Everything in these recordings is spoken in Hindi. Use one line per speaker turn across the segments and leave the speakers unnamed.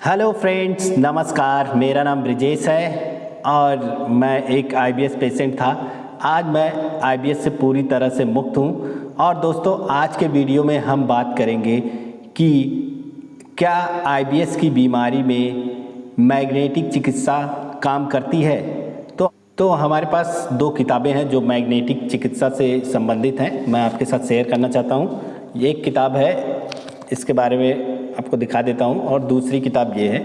हेलो फ्रेंड्स नमस्कार. मेरा नाम ब्रिजेश है और मैं एक आईबीएस पेशेंट था. आज मैं आईबीएस से पूरी तरह से मुक्त हूँ और दोस्तों, आज के वीडियो में हम बात करेंगे कि क्या आईबीएस की बीमारी में मैग्नेटिक चिकित्सा काम करती है? तो तो हमारे पास दो किताबें हैं जो मैग्नेटिक चिकित्सा से संबंधित हैं। मैं आपके साथ शेयर करना चाहता हूँ। एक किताब है, इसके बारे में आपको दिखा देता हूँ और दूसरी किताब ये है।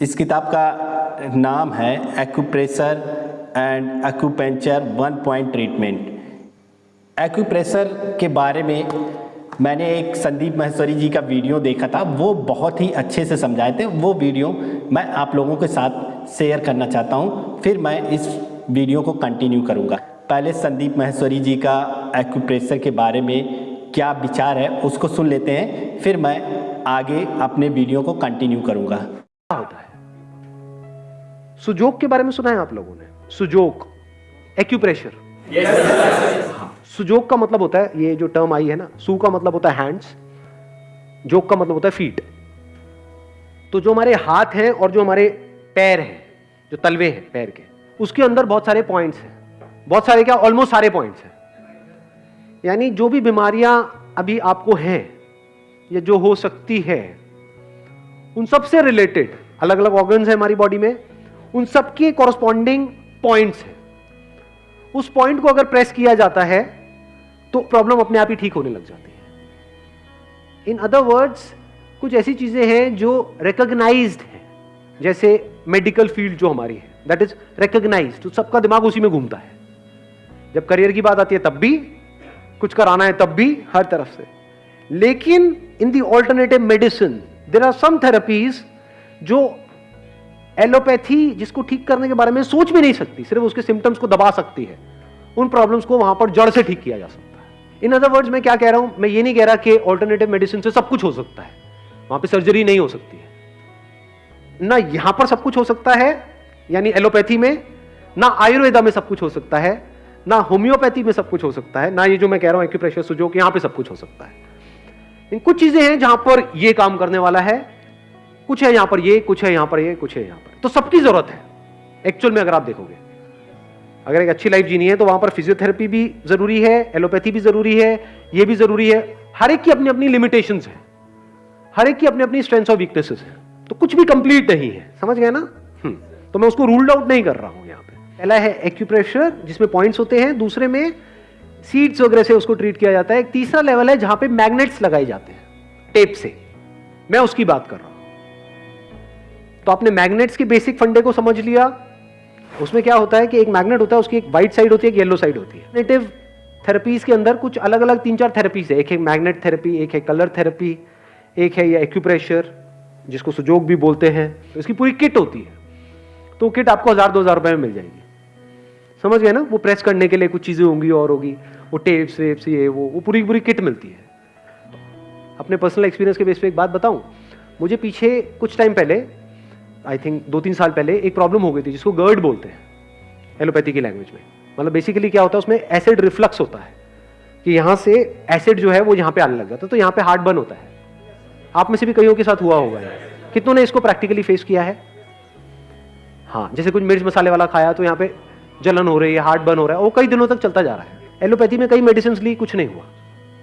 इस किताब का नाम है acupressure and acupuncture one point treatment acupressure के बारे में मैंने एक संदीप महेश्वरी जी का वीडियो देखा था। वो बहुत ही अच्छे से समझाए थे। वो वीडियो मैं आप लोगों के साथ शेयर करना चाहता हूँ। फिर मैं इस वीडियो को कंटिन्यू करूँगा। पहले संदीप महेश्वरी जी का एक्यूप्रेशर के बारे में क्या विचार है, उसको सुन लेते हैं। फिर मैं आगे अपने वीडियो को कंटिन्यू करूँगा।
क्या होता है? सुजोक के बारे में सुना है आप लोगों ने? सुजोक एक्यूप्रेशर हाँ सुजोक का मतलब होता है ये जो टर्म आई है ना सू का मतलब होता है हैंड्स जोक का मतलब होता है फीट तो जो हमारे हाथ हैं और जो हमारे पैर हैं जो तलवे हैं पैर के उसके अंदर बहुत सारे पॉइंट्स हैं। बहुत सारे क्या? ऑलमोस्ट सारे पॉइंट्स हैं। यानी जो भी बीमारियाँ अभी आपको हैं या जो हो सकती है, उन सबसे रिलेटेड अलग अलग ऑर्गन्स है हमारी बॉडी में, उन सब के कॉरस्पॉन्डिंग पॉइंट्स है। उस पॉइंट को अगर प्रेस किया जाता है तो प्रॉब्लम अपने आप ही ठीक होने लग जाती है। इन अदर वर्ड्स कुछ ऐसी चीज़ें हैं जो रिकॉग्नाइज्ड है, जैसे मेडिकल फ़ील्ड जो हमारी है दैट इज़ रिकॉग्नाइज्ड तो सबका दिमाग उसी में घूमता है। जब करियर की बात आती है, तब भी, कुछ कराना है, तब भी, हर तरफ़ से। लेकिन in the alternative medicine there are some therapies जो एलोपैथी जिसको ठीक करने के बारे में सोच भी नहीं सकती, सिर्फ़ उसके सिम्टम्स को दबा सकती है। उन प्रॉब्लम्स को वहाँ पर जड़ से ठीक किया जा सकता है। इन अदर वर्ड्स मैं क्या कह रहा हूँ? मैं ये नहीं कह रहा कि ऑल्टरनेटिव मेडिसिन से सब कुछ हो सकता है। वहाँ पे सर्जरी नहीं हो सकती है। ना यहाँ पर सब कुछ हो सकता है, यानी एलोपैथी में, ना आयुर्वेदा में सब कुछ हो सकता है, ना होम्योपैथी में सब कुछ हो सकता है, ना ये जो मैं कह रहा हूँ एक्यूप्रेशर सुजोक, यहाँ पे सब कुछ हो सकता है। इन कुछ चीज़ें हैं जहाँ पर ये काम करने वाला है। कुछ है यहाँ पर ये कुछ है यहाँ पर ये कुछ है यहाँ पर। तो सबकी ज़रूरत है। एक्चुअल में अगर आप देखोगे अगर एक अच्छी लाइफ जीनी है तो वहाँ पर फिजियोथेरेपी भी ज़रूरी है एलोपैथी भी ज़रूरी है ये भी ज़रूरी है। हर एक की अपनी अपनी लिमिटेशन है। हर एक की अपनी अपनी स्ट्रेंथ और वीकनेसेस है। तो कुछ भी कंप्लीट नहीं है। समझ गए ना? हम्म, तो मैं उसको रूल्ड आउट नहीं कर रहा हूँ यहाँ पे। पहला है एक्यूप्रेशर जिसमें पॉइंट्स होते हैं। दूसरे में सीड्स वगैरह से उसको ट्रीट किया जाता है। एक तीसरा लेवल है जहाँ पे मैग्नेट्स लगाए जाते हैं टेप से। मैं उसकी बात कर रहा हूँ। तो आपने मैग्नेट्स के बेसिक फंडे को समझ लिया? उसमें क्या होता है कि एक मैग्नेट होता है, उसकी एक व्हाइट साइड होती है, एक येलो साइड होती है। नेटिव थेरेपीज के अंदर कुछ अलग अलग तीन चार थेरेपीज है। एक है मैग्नेट थेरेपी एक है कलर थेरेपी एक है ये एक्यूप्रेशर जिसको सुजोग भी बोलते हैं। तो इसकी पूरी किट होती है। तो किट आपको हज़ार, दो हज़ार रुपए में मिल जाएगी। समझ गए ना? वो प्रेस करने के लिए कुछ चीज़ें होंगी और होगी। वो टेप्स वेप्स ये, वो वो पूरी पूरी किट मिलती है। अपने पर्सनल एक्सपीरियंस के बेस पे एक बात बताऊँ, मुझे पीछे कुछ टाइम पहले आई थिंक दो तीन साल पहले एक प्रॉब्लम हो गई थी, जिसको गर्ड बोलते हैं एलोपैथी की लैंग्वेज में। मतलब बेसिकली क्या होता है, उसमें एसिड रिफ्लक्स होता है, कि यहाँ से एसिड जो है वो यहाँ पे आने लग जाता है तो यहाँ पे हार्ट बर्न होता है। आप में से भी कईयों के साथ हुआ होगा कितनों ने इसको प्रैक्टिकली फेस किया है? हाँ जैसे कुछ मिर्च मसाले वाला खाया तो यहाँ पे जलन हो रही है हार्ट बर्न हो रहा है, वो कई दिनों तक चलता जा रहा है। एलोपैथी में कई मेडिसिन ली कुछ नहीं हुआ।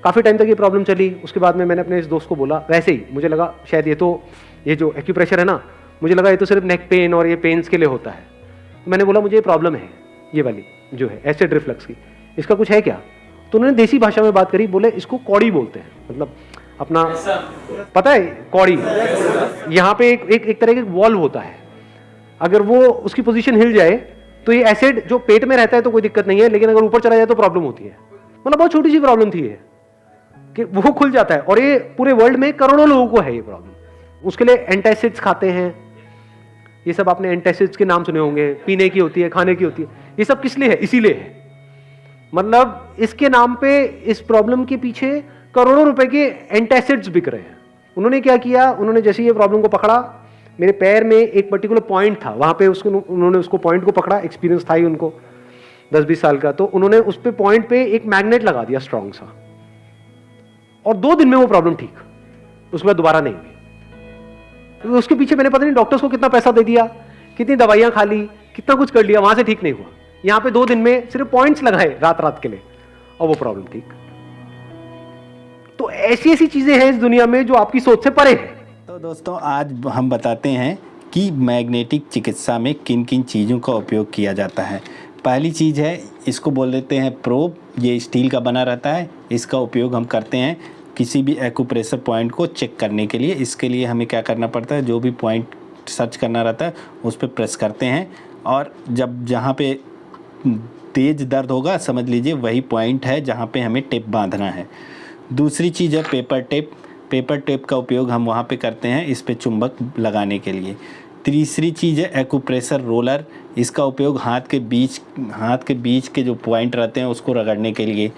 काफ़ी टाइम तक ये प्रॉब्लम चली। उसके बाद में मैंने अपने इस दोस्त को बोला वैसे ही मुझे लगा शायद ये तो ये जो एक्यूप्रेशर है ना मुझे लगा ये तो सिर्फ़ नेक पेन और ये पेन्स के लिए होता है। तो मैंने बोला मुझे ये प्रॉब्लम है ये वाली जो है एसिड रिफ्लक्स की। इसका कुछ है क्या? तो उन्होंने देसी भाषा में बात करी बोले इसको कौड़ी बोलते हैं। मतलब अपना पता है कौड़ी? यहाँ पे एक एक, एक तरह का वॉल्व होता है। अगर वो उसकी पोजीशन हिल जाए तो ये एसिड जो पेट में रहता है तो कोई दिक्कत नहीं है, लेकिन अगर ऊपर चला जाए तो प्रॉब्लम होती है। मतलब बहुत छोटी सी प्रॉब्लम थी ये, कि वो खुल जाता है। और ये पूरे वर्ल्ड में करोड़ों लोगों को है ये प्रॉब्लम उसके लिए एंटासिड्स खाते हैं। ये सब आपने एंटासिड्स के नाम सुने होंगे। पीने की होती है, खाने की होती है। ये सब किस लिए है? इसीलिए है। मतलब इसके नाम पे, इस प्रॉब्लम के पीछे करोड़ों रुपए के एंटासिड्स बिक रहे हैं। उन्होंने क्या किया? उन्होंने जैसे ये प्रॉब्लम को पकड़ा मेरे पैर में एक पर्टिकुलर पॉइंट था। वहाँ पे उसको, उन्होंने उसको पॉइंट को पकड़ा एक्सपीरियंस था ही उनको, दस बीस साल का। तो उन्होंने उस पे पॉइंट पे एक मैग्नेट लगा दिया स्ट्रॉन्ग सा। और दो दिन में वो प्रॉब्लम ठीक। उसके बाद दोबारा नहीं हुई। तो उसके पीछे मैंने पता नहीं डॉक्टर्स को कितना पैसा दे दिया, कितनी दवाइयाँ खा ली, कितना कुछ कर लिया, वहाँ से ठीक नहीं हुआ। यहाँ पे दो दिन में सिर्फ़ पॉइंट्स लगाए रात रात के लिए, और वो प्रॉब्लम ठीक। तो ऐसी ऐसी चीज़ें हैं इस दुनिया में जो आपकी सोच से परे है।
तो दोस्तों, आज हम बताते हैं कि मैग्नेटिक चिकित्सा में किन किन चीज़ों का उपयोग किया जाता है। पहली चीज़ है, इसको बोल देते हैं प्रोब। ये स्टील का बना रहता है। इसका उपयोग हम करते हैं किसी भी एक्यूप्रेशर पॉइंट को चेक करने के लिए। इसके लिए हमें क्या करना पड़ता है? जो भी पॉइंट सर्च करना रहता है, उस पर प्रेस करते हैं। और जब जहाँ पे तेज़ दर्द होगा, समझ लीजिए, वही पॉइंट है जहाँ पे हमें टेप बांधना है। दूसरी चीज़ है पेपर टेप। पेपर टेप का उपयोग हम वहाँ पे करते हैं इस पे चुंबक लगाने के लिए। तीसरी चीज़ है एक्यूप्रेशर रोलर इसका उपयोग हाथ के बीच, हाथ के बीच के जो पॉइंट रहते हैं उसको रगड़ने के लिए।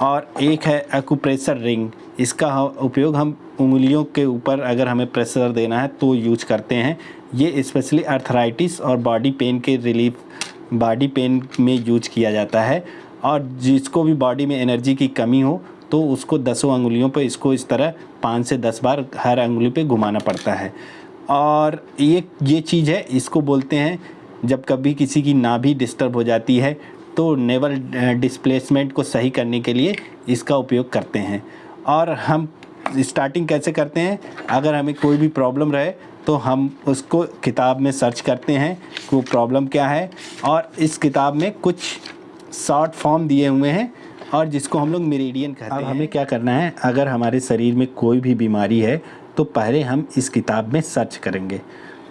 और एक है एक्यूप्रेशर रिंग इसका उपयोग हम उंगलियों के ऊपर अगर हमें प्रेशर देना है तो यूज़ करते हैं। ये स्पेशली अर्थराइटिस और बॉडी पेन के रिलीफ बॉडी पेन में यूज़ किया जाता है। और जिसको भी बॉडी में एनर्जी की कमी हो तो उसको दसों अंगुलियों पर इसको इस तरह पाँच से दस बार हर अंगुली पे घुमाना पड़ता है। और ये ये चीज़ है, इसको बोलते हैं, जब कभी किसी की नाभि डिस्टर्ब हो जाती है तो नेवल डिस्प्लेसमेंट को सही करने के लिए इसका उपयोग करते हैं। और हम स्टार्टिंग कैसे करते हैं, अगर हमें कोई भी प्रॉब्लम रहे तो हम उसको किताब में सर्च करते हैं कि वो प्रॉब्लम क्या है, और इस किताब में कुछ शॉर्ट फॉर्म दिए हुए हैं और जिसको हम लोग मेरिडियन कहते हैं। अब हमें क्या करना है? अगर हमारे शरीर में कोई भी बीमारी है तो पहले हम इस किताब में सर्च करेंगे।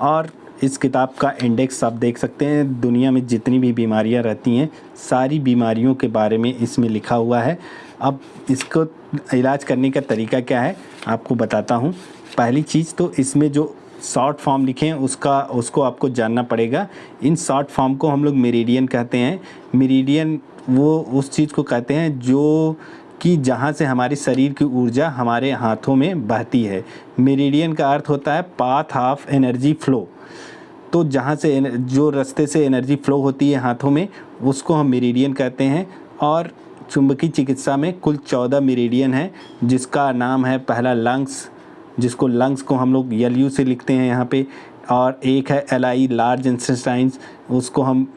और इस किताब का इंडेक्स आप देख सकते हैं। दुनिया में जितनी भी बीमारियाँ रहती हैं सारी बीमारियों के बारे में इसमें लिखा हुआ है। अब इसको इलाज करने का तरीका क्या है? आपको बताता हूँ। पहली चीज़ तो इसमें जो शॉर्ट फॉर्म लिखें, उसका, उसको आपको जानना पड़ेगा। इन शॉर्ट फॉर्म को हम लोग मेरिडियन कहते हैं। मेरिडियन वो, उस चीज़ को कहते हैं जो कि जहाँ से हमारी शरीर की ऊर्जा हमारे हाथों में बहती है। मेरिडियन का अर्थ होता है पाथ ऑफ़ एनर्जी फ्लो। तो जहाँ से जो रास्ते से एनर्जी फ्लो होती है हाथों में, उसको हम मेरिडियन कहते हैं। और चुंबकीय चिकित्सा में कुल चौदह मेरिडियन है, जिसका नाम है पहला लंग्स जिसको लंग्स को हम लोग यल यू से लिखते हैं यहाँ पे, और एक है एल आई लार्ज इंसेस्टाइंस उसको हम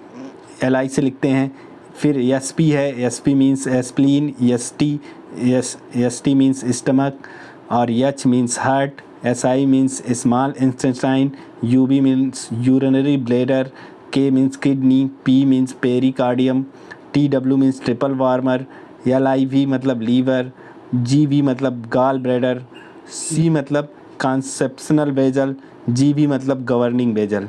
एल आई से लिखते हैं। फिर एस पी है S P means spleen S T S S T means stomach और H means heart S I means small intestine U B means urinary bladder K means kidney P means pericardium T W means triple warmer L I V मतलब लीवर जी वी मतलब गाल ब्रेडर सी मतलब कॉन्सेप्शनल बेजल जी भी मतलब गवर्निंग बेजल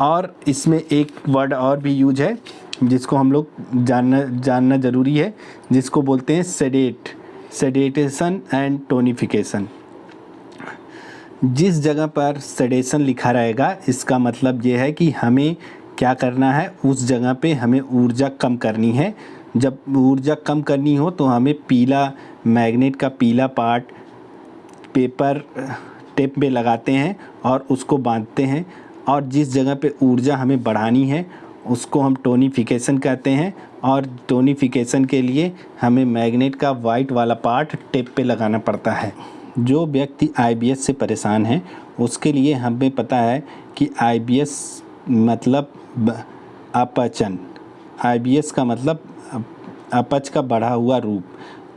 और इसमें एक वर्ड और भी यूज़ है, जिसको हम लोग जानना जानना ज़रूरी है, जिसको बोलते हैं सेडेट सेडेटेशन एंड टोनिफिकेशन जिस जगह पर सेडेशन लिखा रहेगा, इसका मतलब ये है कि हमें क्या करना है, उस जगह पे हमें ऊर्जा कम करनी है. जब ऊर्जा कम करनी हो तो हमें पीला मैग्नेट का पीला पार्ट पेपर, टेप में लगाते हैं और उसको बांधते हैं और जिस जगह पे ऊर्जा हमें बढ़ानी है, उसको हम टोनिफिकेशन कहते हैं और टोनिफिकेशन के लिए हमें मैग्नेट का वाइट वाला पार्ट टेप पे लगाना पड़ता है। जो व्यक्ति आईबीएस से परेशान है, उसके लिए हमें पता है कि आईबीएस मतलब अपचन। आईबीएस का मतलब अपच का बढ़ा हुआ रूप।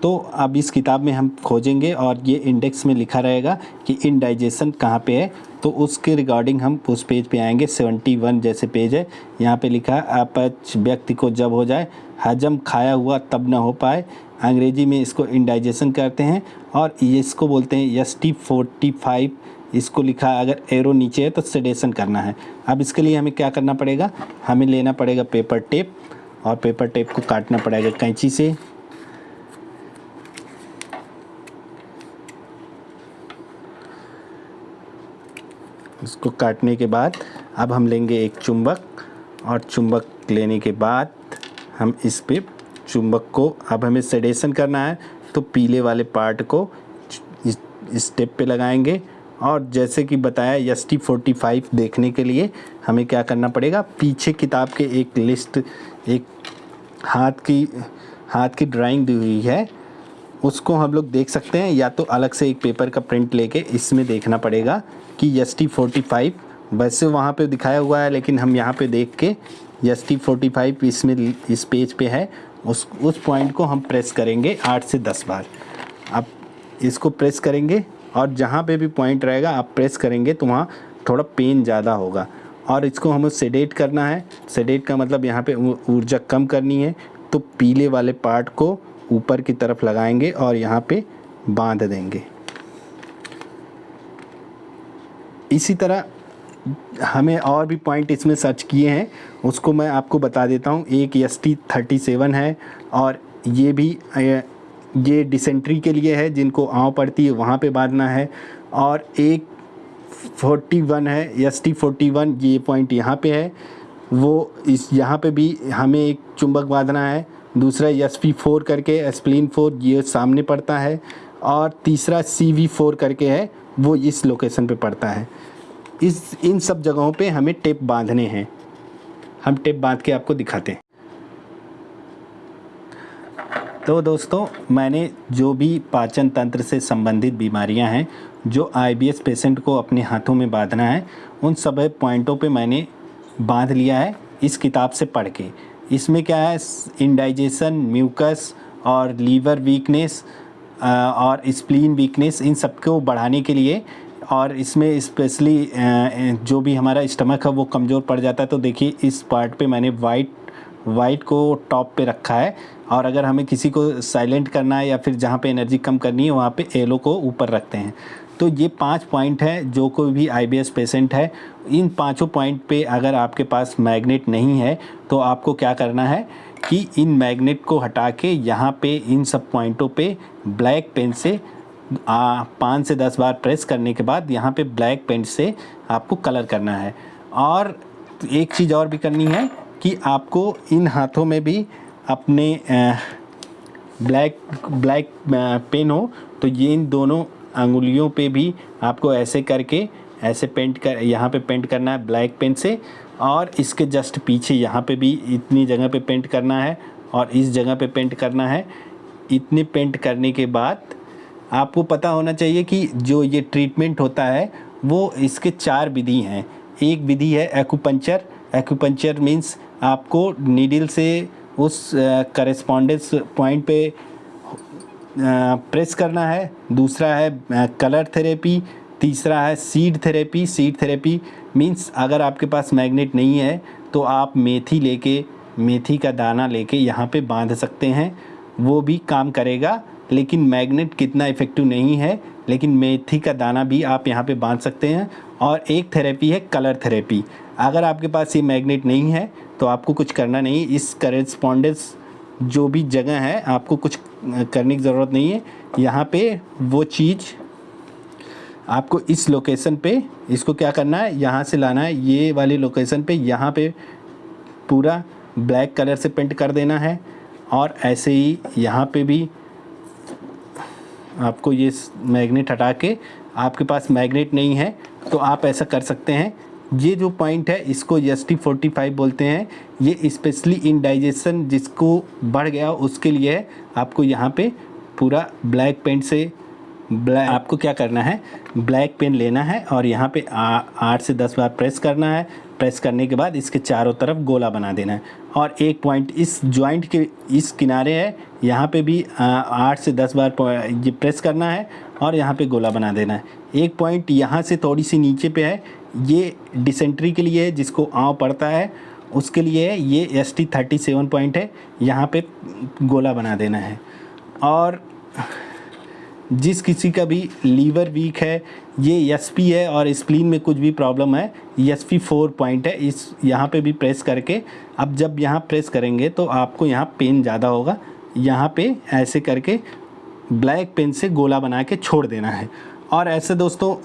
तो अब इस किताब में हम खोजेंगे और ये इंडेक्स में लिखा रहेगा कि इन इनडाइजेशन कहाँ पे है। तो उसके रिगार्डिंग हम उस पेज पे आएँगे 71 जैसे पेज है। यहाँ पे लिखा, अपच व्यक्ति को जब हो जाए, हजम खाया हुआ तब ना हो पाए। अंग्रेज़ी में इसको इनडाइजेशन करते हैं और इसको बोलते हैं एस टी फोर्टी फाइव इसको लिखा, अगर एरो नीचे है तो सेडेशन करना है। अब इसके लिए हमें क्या करना पड़ेगा? हमें लेना पड़ेगा पेपर टेप और पेपर टेप को काटना पड़ेगा कैंची से। इसको काटने के बाद अब हम लेंगे एक चुंबक और चुंबक लेने के बाद हम इस पे चुंबक को अब हमें सेडेशन करना है तो पीले वाले पार्ट को इस स्टेप पे लगाएँगे। और जैसे कि बताया एस टी फोर्टी फाइव देखने के लिए हमें क्या करना पड़ेगा? पीछे किताब के एक लिस्ट एक हाथ की हाथ की ड्राइंग दी हुई है। उसको हम लोग देख सकते हैं, या तो अलग से एक पेपर का प्रिंट लेके इसमें देखना पड़ेगा कि एस टी फोर्टी फाइव वैसे वहाँ पे दिखाया हुआ है, लेकिन हम यहाँ पे देख के एस टी फोर्टी फाइव इसमें इस पेज पे है। उस उस पॉइंट को हम प्रेस करेंगे आठ से दस बार। अब इसको प्रेस करेंगे और जहाँ पे भी पॉइंट रहेगा, आप प्रेस करेंगे तो वहाँ थोड़ा पेन ज़्यादा होगा। और इसको हमें सेडेट करना है। सेडेट का मतलब यहाँ पे ऊर्जा कम करनी है तो पीले वाले पार्ट को ऊपर की तरफ़ लगाएँगे और यहाँ पे बाँध देंगे। इसी तरह हमें और भी पॉइंट इसमें सर्च किए हैं, उसको मैं आपको बता देता हूँ। एक एस टी थर्टी सेवन है और ये भी ये डिसेंट्री के लिए है, जिनको आँव पड़ती है वहाँ पे बांधना है। और एक फोर्टी वन है एस टी फोर्टी वन ये पॉइंट यहाँ पे है। वो इस, यहाँ पे भी हमें एक चुंबक बांधना है। दूसरा एस पी फोर करके एसप्लिन फोर ये सामने पड़ता है और तीसरा सी वी फोर करके है, वो इस लोकेशन पे पड़ता है। इस, इन सब जगहों पे हमें टेप बांधने हैं। हम टेप बाँध के आपको दिखाते हैं। तो दोस्तों, मैंने जो भी पाचन तंत्र से संबंधित बीमारियाँ हैं, जो आईबीएस पेशेंट को अपने हाथों में बांधना है, उन सब पॉइंटों पे मैंने बाँध लिया है, इस किताब से पढ़ के। इसमें क्या है? इंडाइजेशन म्यूकस और लीवर वीकनेस और स्प्लीन वीकनेस इन सबको बढ़ाने के लिए और इसमें स्पेशली जो भी हमारा स्टमक है, वो कमज़ोर पड़ जाता है। तो देखिए, इस पार्ट पे मैंने वाइट वाइट को टॉप पे रखा है और अगर हमें किसी को साइलेंट करना है या फिर जहाँ पे एनर्जी कम करनी है, वहाँ पे एलो को ऊपर रखते हैं। तो ये पाँच पॉइंट है, जो कोई भी आईबीएस पेशेंट है, इन पाँचों पॉइंट पे अगर आपके पास मैग्नेट नहीं है तो आपको क्या करना है कि इन मैग्नेट को हटा के यहाँ पे इन सब पॉइंटों पे ब्लैक पेन से पाँच से दस बार प्रेस करने के बाद यहाँ पे ब्लैक पेन से आपको कलर करना है। और एक चीज़ और भी करनी है कि आपको इन हाथों में भी अपने ब्लैक ब्लैक पेन हो तो ये इन दोनों अंगुलियों पे भी आपको ऐसे करके, ऐसे पेंट कर, यहाँ पे पेंट करना है ब्लैक पेन से और इसके जस्ट पीछे यहाँ पे भी इतनी जगह पे पेंट करना है और इस जगह पे पेंट करना है। इतने पेंट करने के बाद आपको पता होना चाहिए कि जो ये ट्रीटमेंट होता है, वो इसके चार विधि हैं। एक विधि है एक्यूपंचर एक्यूपंचर मीन्स आपको नीडल से उस करेस्पॉन्डेंस पॉइंट पे प्रेस करना है, दूसरा है कलर थेरेपी तीसरा है seed therapy seed therapy means अगर आपके पास मैग्नेट नहीं है तो आप मेथी लेके, मेथी का दाना लेके यहाँ पे बाँध सकते हैं, वो भी काम करेगा, लेकिन मैग्नेट कितना इफ़ेक्टिव नहीं है, लेकिन मेथी का दाना भी आप यहाँ पे बाँध सकते हैं, और एक थेरेपी है कलर थेरेपी अगर आपके पास ये मैग्नेट नहीं है तो आपको कुछ करना नहीं, इस करेस्पॉन्डेंस जो भी जगह है, आपको कुछ करने की ज़रूरत नहीं है। यहाँ पे वो चीज़ आपको इस लोकेशन पे, इसको क्या करना है? यहाँ से लाना है। ये वाली लोकेशन पे यहाँ पे पूरा ब्लैक कलर से पेंट कर देना है। और ऐसे ही यहाँ पे भी आपको ये मैग्नेट हटा के, आपके पास मैग्नेट नहीं है तो आप ऐसा कर सकते हैं। ये जो पॉइंट है, इसको एस टी फोर्टी फाइव बोलते हैं। ये स्पेशली इंडाइजेशन जिसको बढ़ गया, उसके लिए है आपको यहाँ पे पूरा ब्लैक पेंट से ब्लैक आपको क्या करना है? ब्लैक पेन लेना है और यहाँ पे आठ से दस बार प्रेस करना है। प्रेस करने के बाद इसके चारों तरफ़ गोला बना देना है। और एक पॉइंट इस जॉइंट के इस किनारे है, यहाँ पे भी आठ से दस बार ये प्रेस करना है और यहाँ पे गोला बना देना है। एक पॉइंट यहाँ से थोड़ी सी नीचे पे है ये डिसेंट्री के लिए है जिसको आँव पड़ता है, उसके लिए है ये S T thirty seven point है, यहाँ पे गोला बना देना है। और जिस किसी का भी लीवर वीक है, ये एस पी है और स्प्लीन में कुछ भी प्रॉब्लम है एस पी फोर पॉइंट है, इस यहाँ पे भी प्रेस करके, अब जब यहाँ प्रेस करेंगे तो आपको यहाँ पेन ज़्यादा होगा, यहाँ पे ऐसे करके ब्लैक पेन से गोला बना के छोड़ देना है। और ऐसे दोस्तों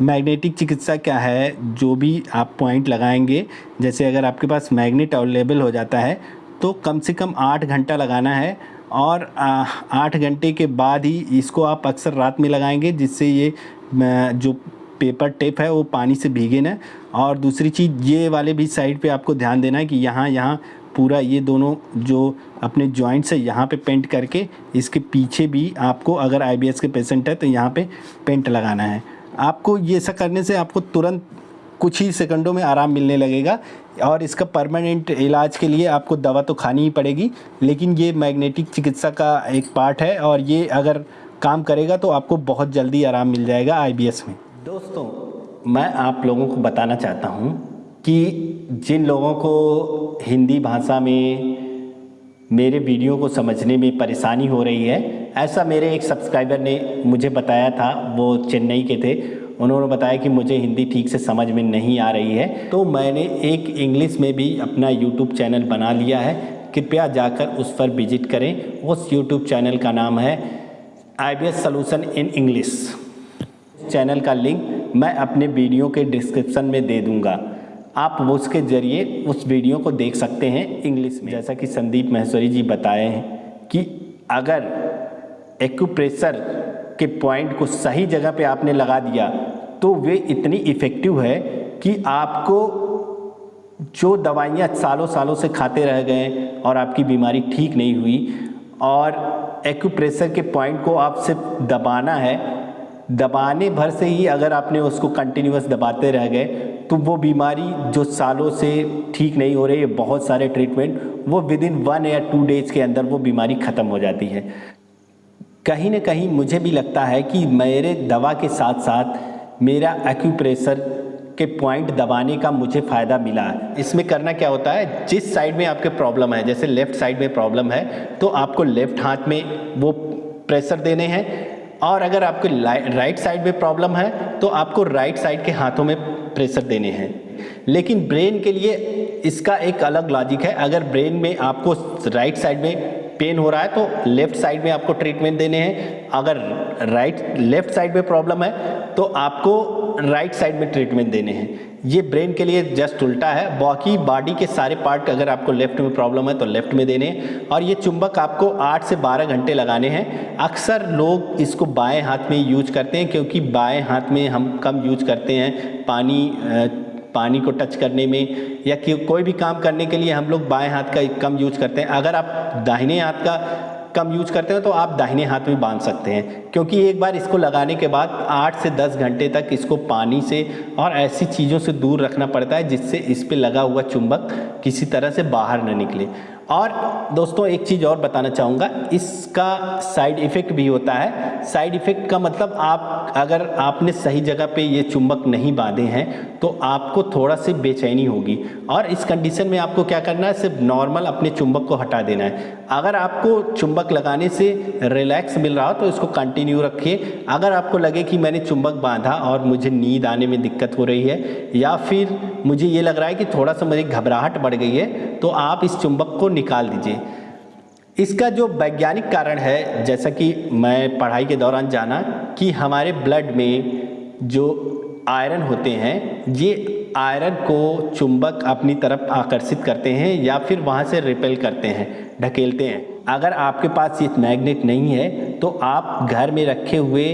मैग्नेटिक चिकित्सा क्या है, जो भी आप पॉइंट लगाएँगे, जैसे अगर आपके पास मैग्नेट अवेलेबल हो जाता है तो कम से कम आठ घंटा लगाना है और आठ घंटे के बाद ही इसको आप अक्सर रात में लगाएँगे, जिससे ये जो पेपर टेप है, वो पानी से भीगे ना। और दूसरी चीज़, ये वाले भी साइड पे आपको ध्यान देना है कि यहाँ यहाँ पूरा ये दोनों जो अपने जॉइंट्स है, यहाँ पे पेंट करके, इसके पीछे भी आपको अगर आईबीएस के पेशेंट है तो यहाँ पे पेंट लगाना है। आपको ये सब करने से आपको तुरंत कुछ ही सेकंडों में आराम मिलने लगेगा और इसका परमानेंट इलाज के लिए आपको दवा तो खानी ही पड़ेगी, लेकिन ये मैग्नेटिक चिकित्सा का एक पार्ट है और ये अगर काम करेगा तो आपको बहुत जल्दी आराम मिल जाएगा आईबीएस में। दोस्तों, मैं आप लोगों को बताना चाहता हूँ कि जिन लोगों को हिंदी भाषा में मेरे वीडियो को समझने में परेशानी हो रही है ऐसा मेरे एक सब्सक्राइबर ने मुझे बताया था, वो चेन्नई के थे। उन्होंने बताया कि मुझे हिंदी ठीक से समझ में नहीं आ रही है। तो मैंने एक इंग्लिश में भी अपना यूट्यूब चैनल बना लिया है। कृपया जाकर उस पर विज़िट करें। उस यूट्यूब चैनल का नाम है I B S in English channel का लिंक मैं अपने वीडियो के डिस्क्रिप्शन में दे दूँगा। आप उसके ज़रिए उस वीडियो को देख सकते हैं इंग्लिश में। जैसा कि संदीप महेश्वरी जी बताए हैं कि अगर एक्यूप्रेशर के पॉइंट को सही जगह पे आपने लगा दिया तो वे इतनी इफ़ेक्टिव है कि आपको जो दवाइयाँ सालों सालों से खाते रह गए और आपकी बीमारी ठीक नहीं हुई, और एक्यूप्रेशर के पॉइंट को आप सिर्फ़ दबाना है, दबाने भर से ही अगर आपने उसको कंटिन्यूस दबाते रह गए तो वो बीमारी जो सालों से ठीक नहीं हो रही है, बहुत सारे ट्रीटमेंट, वो विद इन वन या टू डेज़ के अंदर वो बीमारी ख़त्म हो जाती है। कहीं ना कहीं मुझे भी लगता है कि मेरे दवा के साथ साथ मेरा एक्यूप्रेशर के पॉइंट दबाने का मुझे फ़ायदा मिला। है इसमें करना क्या होता है? जिस साइड में आपके प्रॉब्लम है, जैसे लेफ़्ट साइड में प्रॉब्लम है तो आपको लेफ़्ट हाथ में वो प्रेशर देने हैं और अगर आपके राइट साइड में प्रॉब्लम है तो आपको राइट साइड के हाथों में प्रेशर देने हैं। लेकिन ब्रेन के लिए इसका एक अलग लॉजिक है। अगर ब्रेन में आपको राइट साइड में पेन हो रहा है तो लेफ़्ट साइड में आपको ट्रीटमेंट देने हैं। अगर राइट लेफ़्ट साइड में प्रॉब्लम है तो आपको राइट साइड में ट्रीटमेंट देने हैं। ये ब्रेन के लिए जस्ट उल्टा है। बाकी बॉडी के सारे पार्ट अगर आपको लेफ़्ट में प्रॉब्लम है तो लेफ़्ट में देने और ये चुंबक आपको 8 से 12 घंटे लगाने हैं। अक्सर लोग इसको बाएँ हाथ में यूज़ करते हैं, क्योंकि बाएँ हाथ में हम कम यूज़ करते हैं। पानी पानी को टच करने में या कोई भी काम करने के लिए हम लोग बाएँ हाथ का कम यूज़ करते हैं। अगर आप दाहिने हाथ का कम यूज़ करते हैं तो आप दाहिने हाथ में बाँध सकते हैं। क्योंकि एक बार इसको लगाने के बाद आठ से दस घंटे तक इसको पानी से और ऐसी चीज़ों से दूर रखना पड़ता है जिससे इस पर लगा हुआ चुंबक किसी तरह से बाहर न निकले। और दोस्तों, एक चीज़ और बताना चाहूँगा। इसका साइड इफ़ेक्ट भी होता है। साइड इफ़ेक्ट का मतलब आप, अगर आपने सही जगह पे ये चुंबक नहीं बांधे हैं तो आपको थोड़ा सी बेचैनी होगी। और इस कंडीशन में आपको क्या करना है? सिर्फ़ नॉर्मल अपने चुंबक को हटा देना है। अगर आपको चुंबक लगाने से रिलैक्स मिल रहा हो तो इसको कंटिन्यू रखिए। अगर आपको लगे कि मैंने चुंबक बांधा और मुझे नींद आने में दिक्कत हो रही है, या फिर मुझे ये लग रहा है कि थोड़ा सा मुझे घबराहट बढ़ गई है तो आप इस चुंबक को निकाल दीजिए। इसका जो वैज्ञानिक कारण है जैसा कि मैं पढ़ाई के दौरान जाना कि हमारे ब्लड में जो आयरन होते हैं ये आयरन को चुंबक अपनी तरफ़ आकर्षित करते हैं या फिर वहाँ से रिपेल करते हैं ढकेलते हैं। अगर आपके पास ये मैग्नेट नहीं है तो आप घर में रखे हुए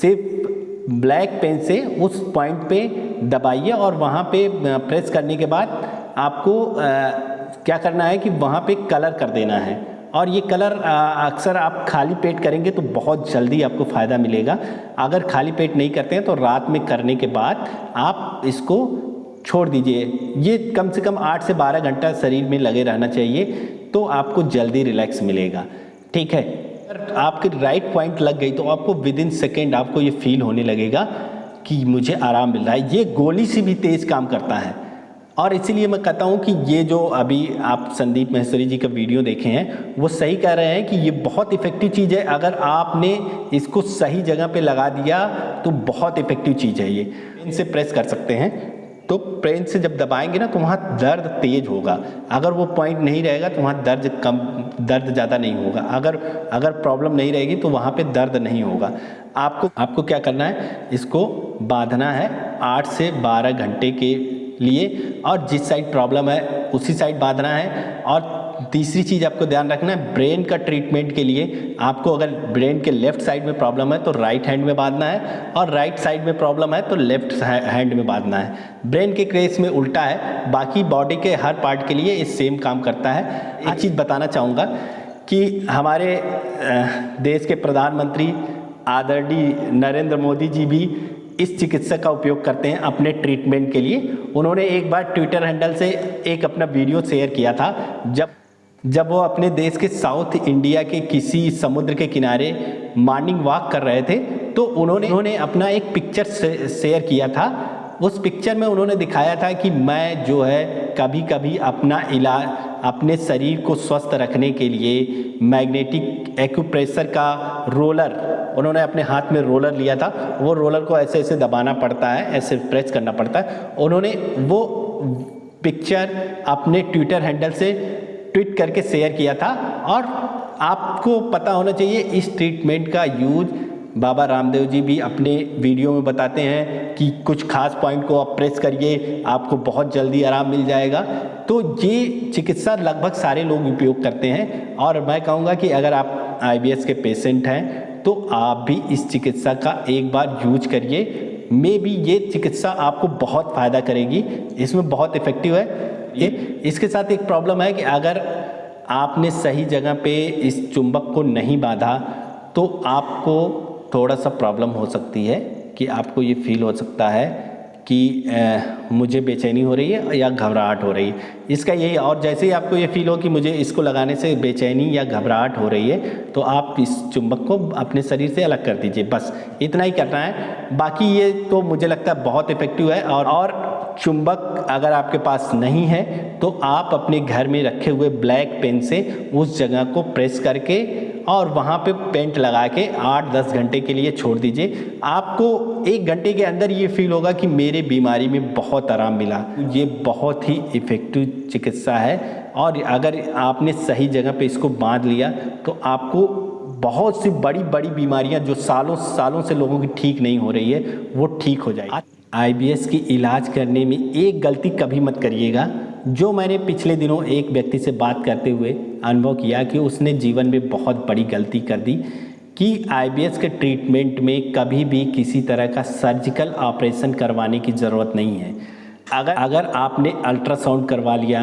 सिर्फ़ ब्लैक पेन से उस पॉइंट पे दबाइए और वहाँ पे प्रेस करने के बाद आपको आ, क्या करना है कि वहाँ पे कलर कर देना है। और ये कलर अक्सर आप खाली पेट करेंगे तो बहुत जल्दी आपको फ़ायदा मिलेगा। अगर खाली पेट नहीं करते हैं तो रात में करने के बाद आप इसको छोड़ दीजिए। ये कम से कम आठ से बारह घंटा शरीर में लगे रहना चाहिए तो आपको जल्दी रिलैक्स मिलेगा। ठीक है? अगर आपके राइट पॉइंट लग गई तो आपको विद इन सेकेंड आपको ये फील होने लगेगा कि मुझे आराम मिल रहा है। ये गोली से भी तेज़ काम करता है। और इसीलिए मैं कहता हूँ कि ये जो अभी आप संदीप महेश्वरी जी का वीडियो देखे हैं, वो सही कह रहे हैं कि ये बहुत इफ़ेक्टिव चीज़ है। अगर आपने इसको सही जगह पे लगा दिया तो बहुत इफ़ेक्टिव चीज़ है ये। इनसे प्रेस कर सकते हैं। तो प्रेन से जब दबाएँगे ना तो वहाँ दर्द तेज होगा। अगर वो पॉइंट नहीं रहेगा तो वहाँ दर्द कम, दर्द ज़्यादा नहीं होगा। अगर अगर प्रॉब्लम नहीं रहेगी तो वहाँ पे दर्द नहीं होगा। आपको आपको क्या करना है? इसको बांधना है आठ से बारह घंटे के लिए। और जिस साइड प्रॉब्लम है, उसी साइड बांधना है। और तीसरी चीज़ आपको ध्यान रखना है ब्रेन का ट्रीटमेंट के लिए आपको अगर ब्रेन के लेफ़्ट साइड में प्रॉब्लम है तो राइट हैंड में बांधना है। और राइट साइड में प्रॉब्लम है तो लेफ़्ट हैंड में बांधना है। ब्रेन के केस में उल्टा है, बाकी बॉडी के हर पार्ट के लिए ये सेम काम करता है। एक चीज़ बताना चाहूँगा कि हमारे देश के प्रधानमंत्री आदरणीय नरेंद्र मोदी जी भी इस चिकित्सक का उपयोग करते हैं अपने ट्रीटमेंट के लिए। उन्होंने एक बार ट्विटर हैंडल से एक अपना वीडियो शेयर किया था। जब जब वो अपने देश के साउथ इंडिया के किसी समुद्र के किनारे मॉर्निंग वॉक कर रहे थे तो उन्होंने उन्होंने अपना एक पिक्चर शेयर किया था। उस पिक्चर में उन्होंने दिखाया था कि मैं जो है कभी कभी अपना इलाज अपने शरीर को स्वस्थ रखने के लिए मैग्नेटिक एक्यूप्रेशर का रोलर उन्होंने अपने हाथ में रोलर लिया था। वो रोलर को ऐसे ऐसे दबाना पड़ता है, ऐसे प्रेस करना पड़ता है। उन्होंने वो पिक्चर अपने ट्विटर हैंडल से ट्वीट करके शेयर किया था। और आपको पता होना चाहिए, इस ट्रीटमेंट का यूज़ बाबा रामदेव जी भी अपने वीडियो में बताते हैं कि कुछ खास पॉइंट को आप प्रेस करिए आपको बहुत जल्दी आराम मिल जाएगा। तो ये चिकित्सा लगभग सारे लोग उपयोग करते हैं और मैं कहूँगा कि अगर आप आईबीएस के पेशेंट हैं तो आप भी इस चिकित्सा का एक बार यूज़ करिए। मे भी ये चिकित्सा आपको बहुत फ़ायदा करेगी। इसमें बहुत इफ़ेक्टिव है। ये इसके साथ एक प्रॉब्लम है कि अगर आपने सही जगह पे इस चुंबक को नहीं बांधा तो आपको थोड़ा सा प्रॉब्लम हो सकती है कि आपको ये फील हो सकता है कि आ, मुझे बेचैनी हो रही है या घबराहट हो रही है। इसका यही और जैसे ही आपको ये फील हो कि मुझे इसको लगाने से बेचैनी या घबराहट हो रही है तो आप इस चुंबक को अपने शरीर से अलग कर दीजिए। बस इतना ही करना है। बाकी ये तो मुझे लगता है बहुत इफ़ेक्टिव है और और चुंबक अगर आपके पास नहीं है तो आप अपने घर में रखे हुए ब्लैक पेन से उस जगह को प्रेस करके और वहाँ पे पेंट लगा के आठ दस घंटे के लिए छोड़ दीजिए। आपको एक घंटे के अंदर ये फील होगा कि मेरे बीमारी में बहुत आराम मिला। ये बहुत ही इफ़ेक्टिव चिकित्सा है और अगर आपने सही जगह पे इसको बाँध लिया तो आपको बहुत सी बड़ी बड़ी बीमारियाँ जो सालों सालों से लोगों की ठीक नहीं हो रही है, वो ठीक हो जाएगी। आईबीएस की इलाज करने में एक गलती कभी मत करिएगा। जो मैंने पिछले दिनों एक व्यक्ति से बात करते हुए अनुभव किया कि उसने जीवन में बहुत बड़ी गलती कर दी, कि आईबीएस के ट्रीटमेंट में कभी भी किसी तरह का सर्जिकल ऑपरेशन करवाने की ज़रूरत नहीं है। अगर अगर आपने अल्ट्रासाउंड करवा लिया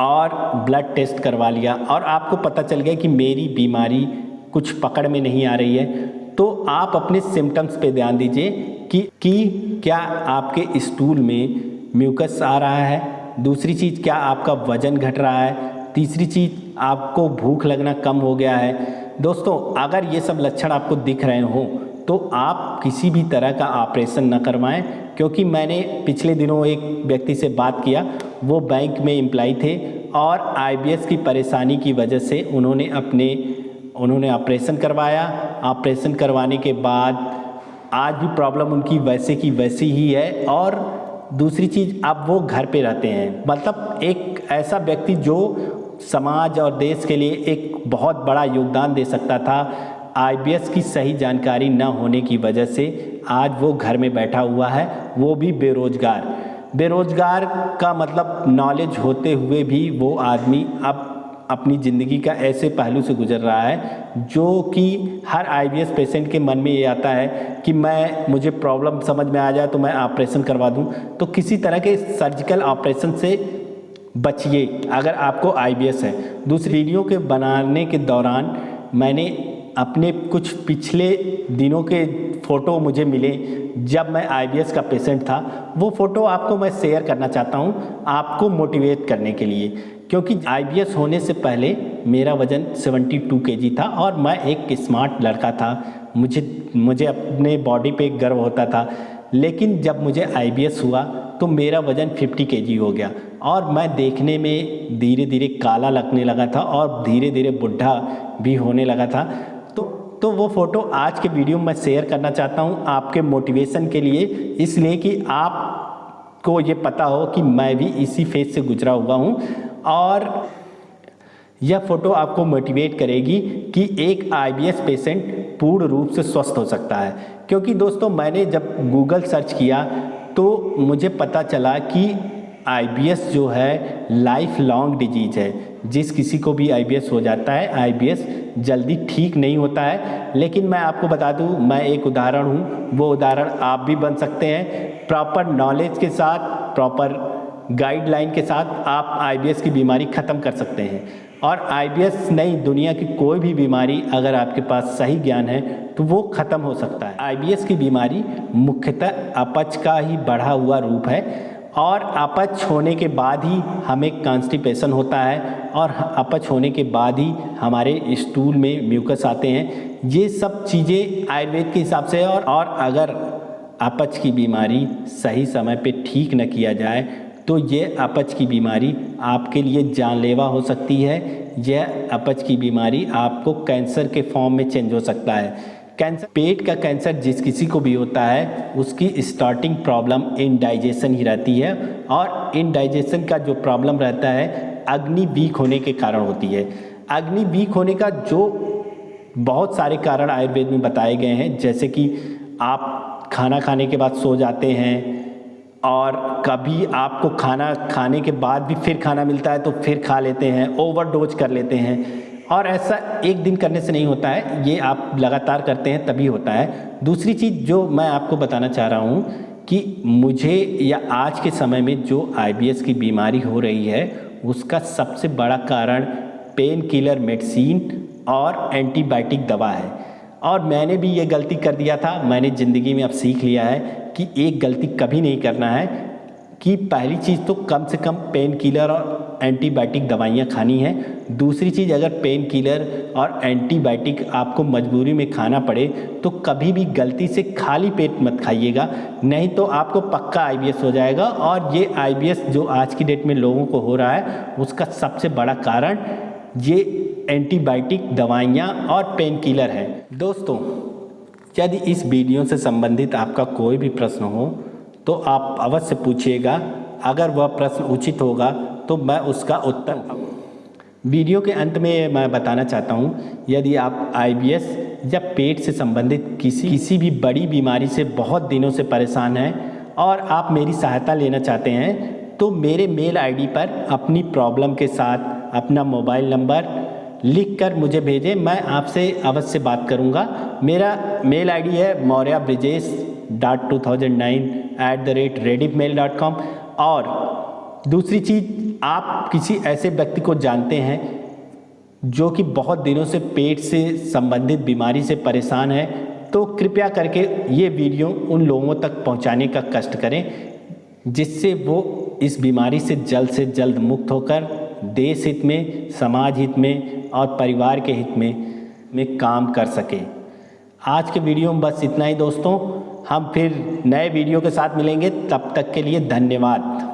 और ब्लड टेस्ट करवा लिया और आपको पता चल गया कि मेरी बीमारी कुछ पकड़ में नहीं आ रही है तो आप अपने सिम्टम्स पे ध्यान दीजिए कि कि क्या आपके स्टूल में म्यूकस आ रहा है? दूसरी चीज़, क्या आपका वज़न घट रहा है? तीसरी चीज़, आपको भूख लगना कम हो गया है। दोस्तों, अगर ये सब लक्षण आपको दिख रहे हों तो आप किसी भी तरह का ऑपरेशन न करवाएँ, क्योंकि मैंने पिछले दिनों एक व्यक्ति से बात किया, वो बैंक में एम्प्लाई थे और आईबीएस की परेशानी की वजह से उन्होंने अपने, उन्होंने ऑपरेशन करवाया। ऑपरेशन करवाने के बाद आज भी प्रॉब्लम उनकी वैसे की वैसी ही है और दूसरी चीज़, अब वो घर पे रहते हैं। मतलब एक ऐसा व्यक्ति जो समाज और देश के लिए एक बहुत बड़ा योगदान दे सकता था आईबीएस की सही जानकारी न होने की वजह से आज वो घर में बैठा हुआ है। वो भी बेरोजगार। बेरोजगार का मतलब नॉलेज होते हुए भी वो आदमी अब अपनी ज़िंदगी का ऐसे पहलू से गुजर रहा है, जो कि हर आईबीएस पेशेंट के मन में ये आता है कि मैं, मुझे प्रॉब्लम समझ में आ जाए तो मैं ऑपरेशन करवा दूँ। तो किसी तरह के सर्जिकल ऑपरेशन से बचिए, अगर आपको आईबीएस है। दूसरी वीडियो के बनाने के दौरान मैंने अपने कुछ पिछले दिनों के फ़ोटो मुझे मिले, जब मैं आईबीएस का पेशेंट था। वो फ़ोटो आपको मैं शेयर करना चाहता हूँ, आपको मोटिवेट करने के लिए। क्योंकि आईबीएस होने से पहले मेरा वज़न 72 केजी था और मैं एक स्मार्ट लड़का था। मुझे मुझे अपने बॉडी पे गर्व होता था। लेकिन जब मुझे आईबीएस हुआ तो मेरा वज़न 50 केजी हो गया और मैं देखने में धीरे धीरे काला लगने लगा था और धीरे धीरे बुढ़ा भी होने लगा था। तो तो वो फ़ोटो आज के वीडियो में शेयर करना चाहता हूँ आपके मोटिवेशन के लिए। इसलिए कि आप को ये पता हो कि मैं भी इसी फ़ेज़ से गुजरा हुआ हूँ। और यह फ़ोटो आपको मोटिवेट करेगी कि एक आईबीएस पेशेंट पूर्ण रूप से स्वस्थ हो सकता है। क्योंकि दोस्तों, मैंने जब गूगल सर्च किया तो मुझे पता चला कि आईबीएस जो है लाइफ लॉन्ग डिज़ीज़ है। जिस किसी को भी आईबीएस हो जाता है आईबीएस जल्दी ठीक नहीं होता है। लेकिन मैं आपको बता दूँ, मैं एक उदाहरण हूँ। वो उदाहरण आप भी बन सकते हैं। प्रॉपर नॉलेज के साथ प्रॉपर गाइडलाइन के साथ आप आईबीएस की बीमारी ख़त्म कर सकते हैं। और आईबीएस नहीं दुनिया की कोई भी बीमारी अगर आपके पास सही ज्ञान है तो वो ख़त्म हो सकता है। आईबीएस की बीमारी मुख्यतः अपच का ही बढ़ा हुआ रूप है और अपच होने के बाद ही हमें कॉन्स्टिपेशन होता है और अपच होने के बाद ही हमारे स्टूल में म्यूकस आते हैं। ये सब चीज़ें आयुर्वेद के हिसाब से और और अगर अपच की बीमारी सही समय पे ठीक न किया जाए तो ये अपच की बीमारी आपके लिए जानलेवा हो सकती है। यह अपच की बीमारी आपको कैंसर के फॉर्म में चेंज हो सकता है। कैंसर, पेट का कैंसर जिस किसी को भी होता है, उसकी स्टार्टिंग प्रॉब्लम इनडाइजेशन ही रहती है और इनडाइजेशन का जो प्रॉब्लम रहता है, अग्नि वीक होने के कारण होती है। अग्नि वीक होने का जो बहुत सारे कारण आयुर्वेद में बताए गए हैं, जैसे कि आप खाना खाने के बाद सो जाते हैं और कभी आपको खाना खाने के बाद भी फिर खाना मिलता है तो फिर खा लेते हैं ओवरडोज कर लेते हैं। और ऐसा एक दिन करने से नहीं होता है, ये आप लगातार करते हैं तभी होता है। दूसरी चीज़ जो मैं आपको बताना चाह रहा हूँ कि मुझे या आज के समय में जो आईबीएस की बीमारी हो रही है, उसका सबसे बड़ा कारण पेन किलर मेडिसिन और एंटीबायोटिक दवा है। और मैंने भी ये गलती कर दिया था, मैंने ज़िंदगी में अब सीख लिया है कि एक गलती कभी नहीं करना है, कि पहली चीज़ तो कम से कम पेन किलर और एंटीबायोटिक दवाइयाँ खानी है। दूसरी चीज़, अगर पेन किलर और एंटीबायोटिक आपको मजबूरी में खाना पड़े तो कभी भी गलती से खाली पेट मत खाइएगा, नहीं तो आपको पक्का आईबीएस हो जाएगा। और ये आईबीएस जो आज की डेट में लोगों को हो रहा है, उसका सबसे बड़ा कारण ये एंटीबायोटिक दवाइयाँ और पेन किलर है। दोस्तों यदि इस वीडियो से संबंधित आपका कोई भी प्रश्न हो तो आप अवश्य पूछिएगा। अगर वह प्रश्न उचित होगा तो मैं उसका उत्तर वीडियो के अंत में मैं बताना चाहता हूँ, यदि आप आईबीएस या पेट से संबंधित किसी किसी भी बड़ी बीमारी से बहुत दिनों से परेशान हैं और आप मेरी सहायता लेना चाहते हैं तो मेरे मेल आईडी पर अपनी प्रॉब्लम के साथ अपना मोबाइल नंबर लिख कर मुझे भेजें, मैं आपसे अवश्य बात करूँगा। मेरा मेल आईडी है Maurya Brijesh dot two thousand nine at the rate rediff mail dot com. और दूसरी चीज़, आप किसी ऐसे व्यक्ति को जानते हैं जो कि बहुत दिनों से पेट से संबंधित, बीमारी से परेशान है तो कृपया करके ये वीडियो उन लोगों तक पहुँचाने का कष्ट करें, जिससे वो इस बीमारी से जल्द से जल्द मुक्त होकर देश हित में समाज हित में और परिवार के हित में में काम कर सके। आज के वीडियो में बस इतना ही दोस्तों। हम फिर नए वीडियो के साथ मिलेंगे। तब तक के लिए धन्यवाद।